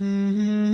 Mm-hmm.